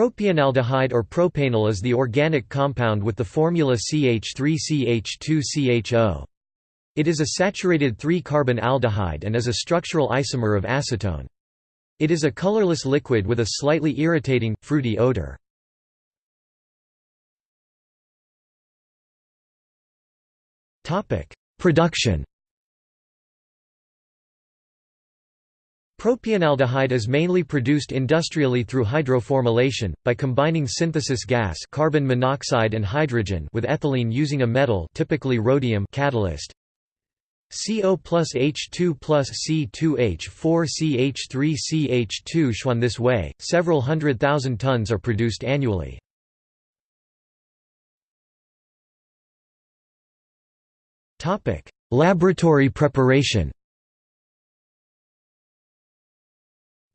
Propionaldehyde or propanal is the organic compound with the formula CH3CH2CHO. It is a saturated 3-carbon aldehyde and is a structural isomer of acetone. It is a colorless liquid with a slightly irritating, fruity odor. Production Propionaldehyde is mainly produced industrially through hydroformylation, by combining synthesis gas carbon monoxide and hydrogen with ethylene using a metal typically rhodium catalyst. CO plus H2 plus C2H4 CH3 CH2 Schwann This way, several hundred thousand tons are produced annually. Laboratory preparation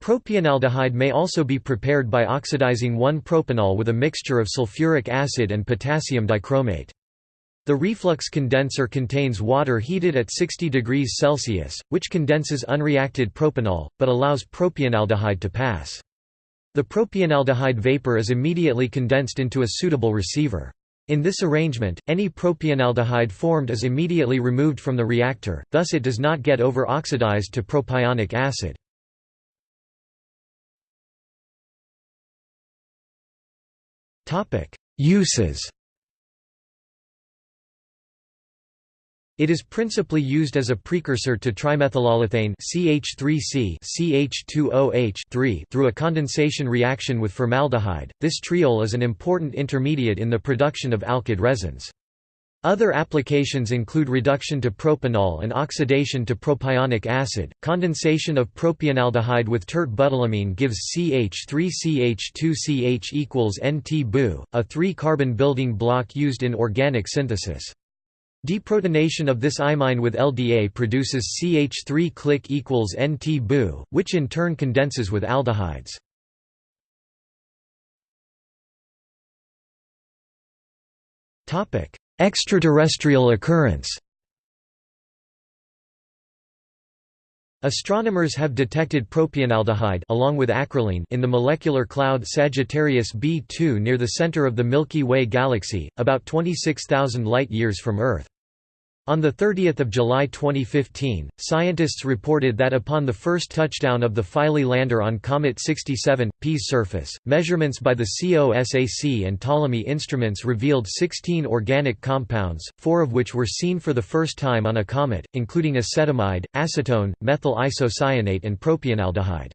Propionaldehyde may also be prepared by oxidizing 1-propanol with a mixture of sulfuric acid and potassium dichromate. The reflux condenser contains water heated at 60 degrees Celsius, which condenses unreacted propanol, but allows propionaldehyde to pass. The propionaldehyde vapor is immediately condensed into a suitable receiver. In this arrangement, any propionaldehyde formed is immediately removed from the reactor, thus it does not get over-oxidized to propionic acid. Uses It is principally used as a precursor to trimethylolethane CH3C CH2OH through a condensation reaction with formaldehyde. This triol is an important intermediate in the production of alkyd resins. Other applications include reduction to propanol and oxidation to propionic acid. Condensation of propionaldehyde with tert-butylamine gives CH3CH2CH equals NT-BU, a three-carbon building block used in organic synthesis. Deprotonation of this imine with LDA produces CH3 click equals NT-BU, which in turn condenses with aldehydes. Topic: Extraterrestrial occurrence Astronomers have detected propionaldehyde along with acrolein in the molecular cloud Sagittarius B2 near the center of the Milky Way galaxy, about 26,000 light-years from Earth. On 30 July 2015, scientists reported that upon the first touchdown of the Philae lander on Comet 67, P's surface, measurements by the COSAC and Ptolemy instruments revealed 16 organic compounds, four of which were seen for the first time on a comet, including acetamide, acetone, methyl isocyanate and propionaldehyde.